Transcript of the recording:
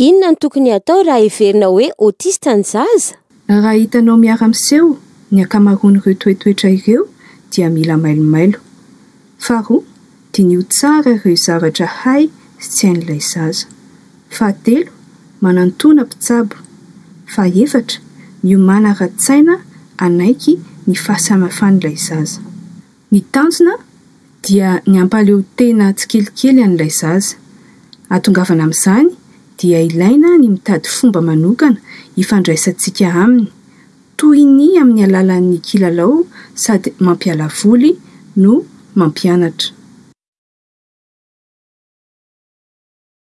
Inona no tokony hatao raha heverina hoe autiste ny zaza? Raha hitanao miara-miseho ny ankamaroan'ireo toetoetra ireo dia mila mailomailo. Faharoa, diniho tsara ireo zavatra hay sy tsy hain'ilay zaza. Fahatelo, manantòna mpitsabo. Fahefatra, miomàna ara-tsaina hanaiky ny fahasamafan'ilay zaza. Ny tanjona dia ny hampahaleotena tsikelikely an'ilay zaza. Hahatongavana amin'izany dia ilaina ny mitady fomba manokana hifandraisantsika aminy, toy ny amin'ny alalan'ny kilalao sady mampiala voly no mampianatra.